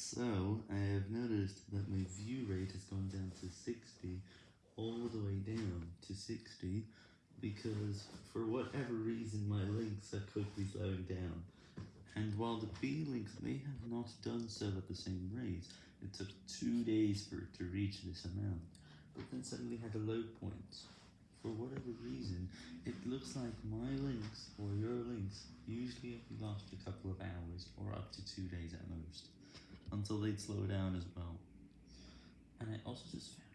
So, I have noticed that my view rate has gone down to 60, all the way down to 60, because for whatever reason my links are quickly slowing down, and while the B links may have not done so at the same rate, it took 2 days for it to reach this amount, but then suddenly had a low point. For whatever reason, it looks like my links, or your links, usually only last a couple of hours, or up to 2 days at most until they'd slow down as well. And I also just found